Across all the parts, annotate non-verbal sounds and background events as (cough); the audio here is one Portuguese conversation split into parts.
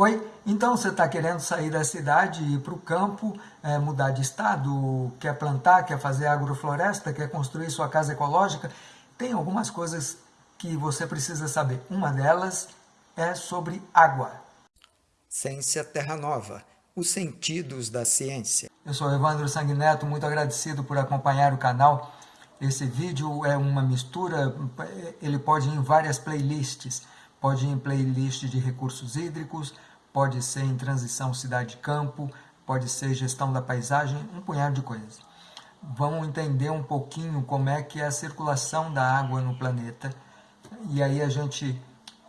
Oi, então você está querendo sair da cidade e ir para o campo, é, mudar de estado, quer plantar, quer fazer agrofloresta, quer construir sua casa ecológica? Tem algumas coisas que você precisa saber. Uma delas é sobre água. Ciência Terra Nova, os sentidos da ciência. Eu sou Evandro Sanguineto, muito agradecido por acompanhar o canal. Esse vídeo é uma mistura, ele pode ir em várias playlists. Pode ir em playlist de recursos hídricos, pode ser em transição cidade-campo, pode ser gestão da paisagem, um punhado de coisas. Vamos entender um pouquinho como é que é a circulação da água no planeta, e aí a gente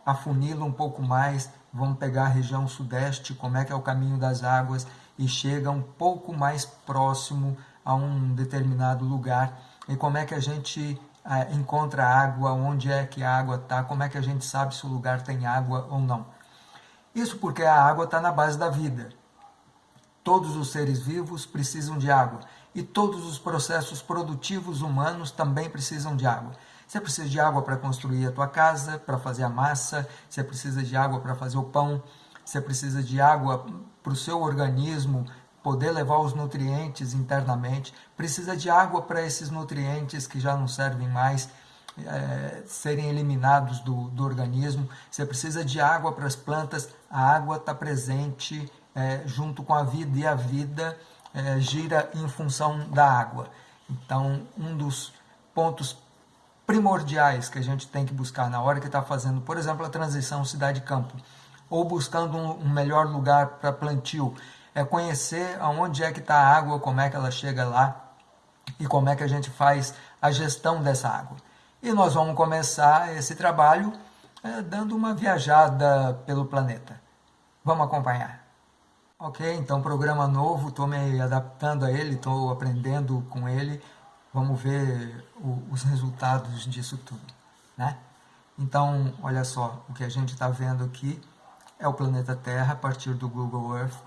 afunila um pouco mais, vamos pegar a região sudeste, como é que é o caminho das águas, e chega um pouco mais próximo a um determinado lugar, e como é que a gente é, encontra água, onde é que a água está, como é que a gente sabe se o lugar tem água ou não. Isso porque a água está na base da vida. Todos os seres vivos precisam de água. E todos os processos produtivos humanos também precisam de água. Você precisa de água para construir a tua casa, para fazer a massa, você precisa de água para fazer o pão, você precisa de água para o seu organismo poder levar os nutrientes internamente, precisa de água para esses nutrientes que já não servem mais é, serem eliminados do, do organismo, você precisa de água para as plantas, a água está presente é, junto com a vida e a vida é, gira em função da água. Então, um dos pontos primordiais que a gente tem que buscar na hora que está fazendo, por exemplo, a transição cidade-campo, ou buscando um, um melhor lugar para plantio, é conhecer aonde é que está a água, como é que ela chega lá e como é que a gente faz a gestão dessa água. E nós vamos começar esse trabalho é, dando uma viajada pelo planeta. Vamos acompanhar. Ok, então programa novo, estou me adaptando a ele, estou aprendendo com ele. Vamos ver o, os resultados disso tudo, né? Então, olha só, o que a gente está vendo aqui é o planeta Terra a partir do Google Earth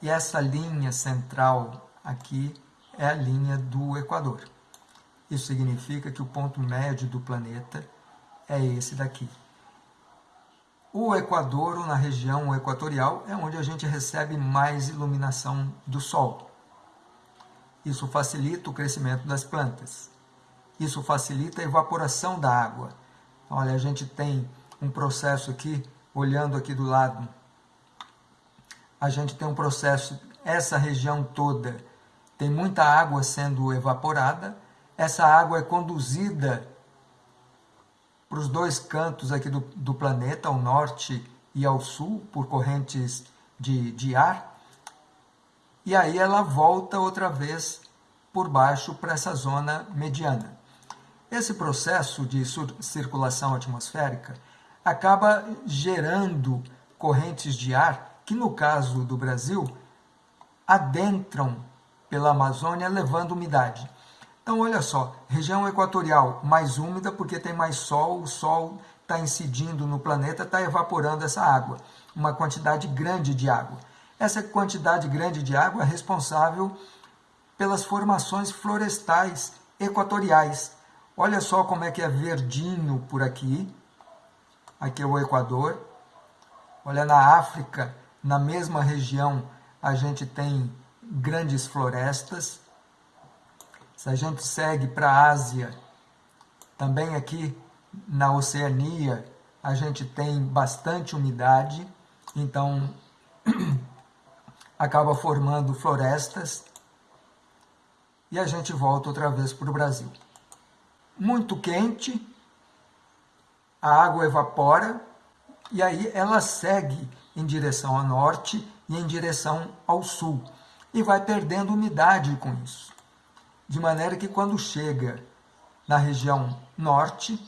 e essa linha central aqui é a linha do Equador. Isso significa que o ponto médio do planeta é esse daqui. O Equador, ou na região equatorial, é onde a gente recebe mais iluminação do Sol. Isso facilita o crescimento das plantas. Isso facilita a evaporação da água. Olha, a gente tem um processo aqui, olhando aqui do lado, a gente tem um processo, essa região toda tem muita água sendo evaporada, essa água é conduzida para os dois cantos aqui do, do planeta, ao norte e ao sul, por correntes de, de ar, e aí ela volta outra vez por baixo para essa zona mediana. Esse processo de circulação atmosférica acaba gerando correntes de ar que no caso do Brasil, adentram pela Amazônia levando umidade. Então, olha só, região equatorial mais úmida porque tem mais sol, o sol está incidindo no planeta, está evaporando essa água, uma quantidade grande de água. Essa quantidade grande de água é responsável pelas formações florestais equatoriais. Olha só como é que é verdinho por aqui, aqui é o Equador. Olha na África, na mesma região, a gente tem grandes florestas. Se a gente segue para a Ásia, também aqui na Oceania, a gente tem bastante umidade, então (clears throat) acaba formando florestas e a gente volta outra vez para o Brasil. Muito quente, a água evapora e aí ela segue em direção ao norte e em direção ao sul, e vai perdendo umidade com isso. De maneira que quando chega na região norte,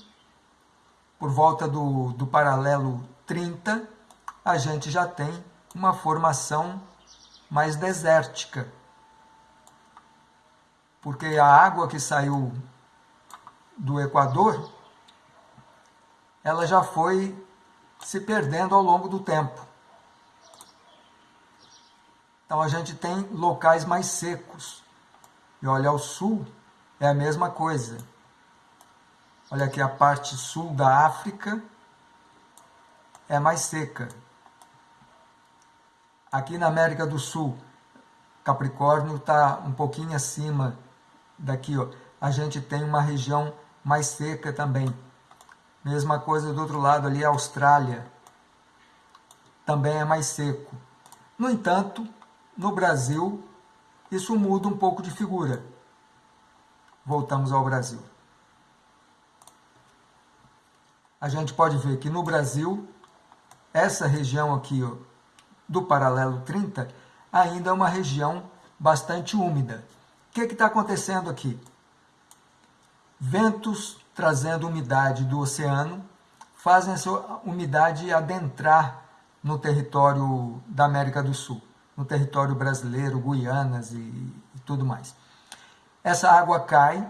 por volta do, do paralelo 30, a gente já tem uma formação mais desértica. Porque a água que saiu do Equador, ela já foi se perdendo ao longo do tempo. Então a gente tem locais mais secos. E olha, ao sul é a mesma coisa. Olha aqui a parte sul da África é mais seca. Aqui na América do Sul, Capricórnio está um pouquinho acima daqui, ó. A gente tem uma região mais seca também. Mesma coisa do outro lado ali, a Austrália. Também é mais seco. No entanto, no Brasil, isso muda um pouco de figura. Voltamos ao Brasil. A gente pode ver que no Brasil, essa região aqui ó, do paralelo 30 ainda é uma região bastante úmida. O que está acontecendo aqui? Ventos trazendo umidade do oceano fazem essa umidade adentrar no território da América do Sul, no território brasileiro, Guianas e, e tudo mais. Essa água cai,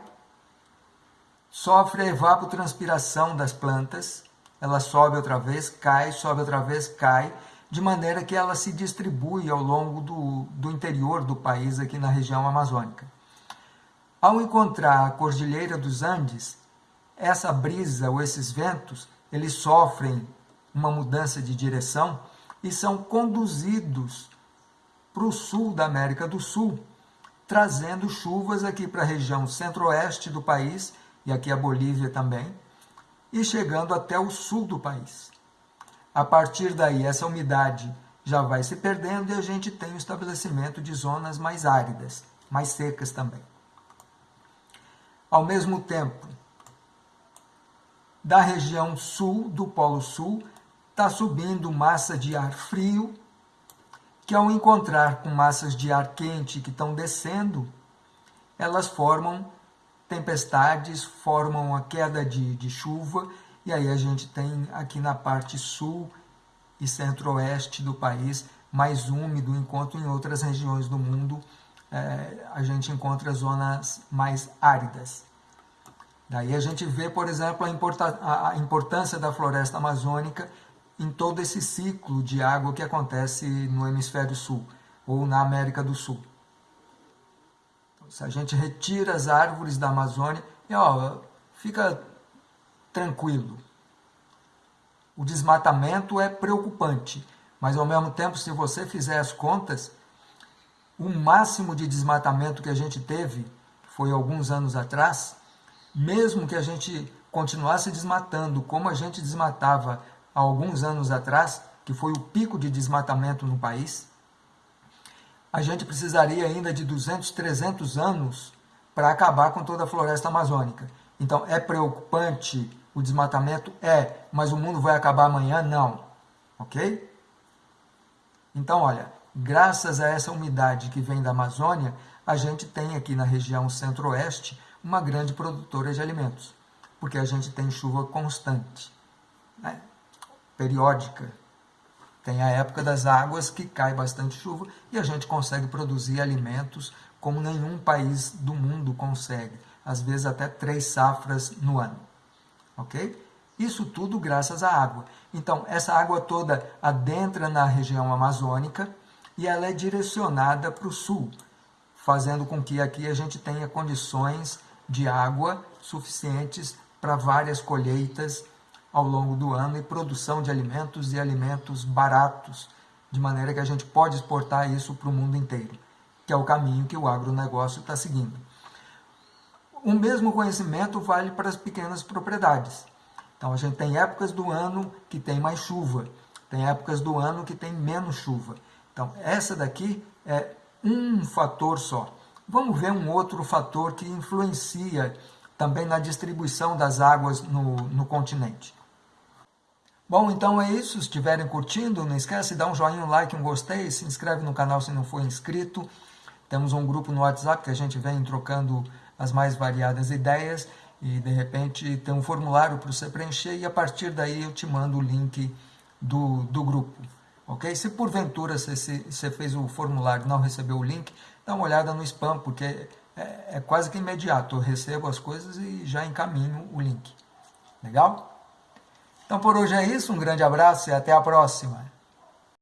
sofre a evapotranspiração das plantas, ela sobe outra vez, cai, sobe outra vez, cai, de maneira que ela se distribui ao longo do, do interior do país, aqui na região amazônica. Ao encontrar a Cordilheira dos Andes, essa brisa ou esses ventos, eles sofrem uma mudança de direção e são conduzidos para o sul da América do Sul, trazendo chuvas aqui para a região centro-oeste do país, e aqui a Bolívia também, e chegando até o sul do país. A partir daí, essa umidade já vai se perdendo e a gente tem o estabelecimento de zonas mais áridas, mais secas também. Ao mesmo tempo, da região sul, do Polo Sul, está subindo massa de ar frio, que ao encontrar com massas de ar quente que estão descendo, elas formam tempestades, formam a queda de, de chuva e aí a gente tem aqui na parte sul e centro-oeste do país mais úmido, enquanto em outras regiões do mundo é, a gente encontra zonas mais áridas. Daí a gente vê, por exemplo, a, importância da floresta amazônica em todo esse ciclo de água que acontece no hemisfério sul ou na América do Sul. Então, se a gente retira as árvores da Amazônia, e, ó, fica tranquilo. O desmatamento é preocupante, mas ao mesmo tempo, se você fizer as contas, o máximo de desmatamento que a gente teve, foi alguns anos atrás, mesmo que a gente continuasse desmatando como a gente desmatava há alguns anos atrás, que foi o pico de desmatamento no país, a gente precisaria ainda de 200, 300 anos para acabar com toda a floresta amazônica. Então, é preocupante o desmatamento? É, mas o mundo vai acabar amanhã? Não. Ok? Então, olha, graças a essa umidade que vem da Amazônia, a gente tem aqui na região centro-oeste uma grande produtora de alimentos, porque a gente tem chuva constante, né? Periódica. Tem a época das águas que cai bastante chuva e a gente consegue produzir alimentos como nenhum país do mundo consegue, às vezes até três safras no ano ok? Isso tudo graças à água. Então, essa água toda adentra na região amazônica e ela é direcionada para o sul, fazendo com que aqui a gente tenha condições de água suficientes para várias colheitas ao longo do ano e produção de alimentos e alimentos baratos, de maneira que a gente pode exportar isso para o mundo inteiro, que é o caminho que o agronegócio está seguindo. O mesmo conhecimento vale para as pequenas propriedades. Então, a gente tem épocas do ano que tem mais chuva, tem épocas do ano que tem menos chuva. Então, essa daqui é um fator só. Vamos ver um outro fator que influencia também na distribuição das águas no, no continente. Bom, então é isso. Se estiverem curtindo, não esquece de dar um joinha, um like, um gostei, se inscreve no canal se não for inscrito. Temos um grupo no WhatsApp que a gente vem trocando as mais variadas ideias e de repente tem um formulário para você preencher e a partir daí eu te mando o link do, do grupo. Ok? Se porventura você, você fez o formulário e não recebeu o link, dá uma olhada no spam, porque é, é quase que imediato. Eu recebo as coisas e já encaminho o link. Legal? Então por hoje é isso, um grande abraço e até a próxima.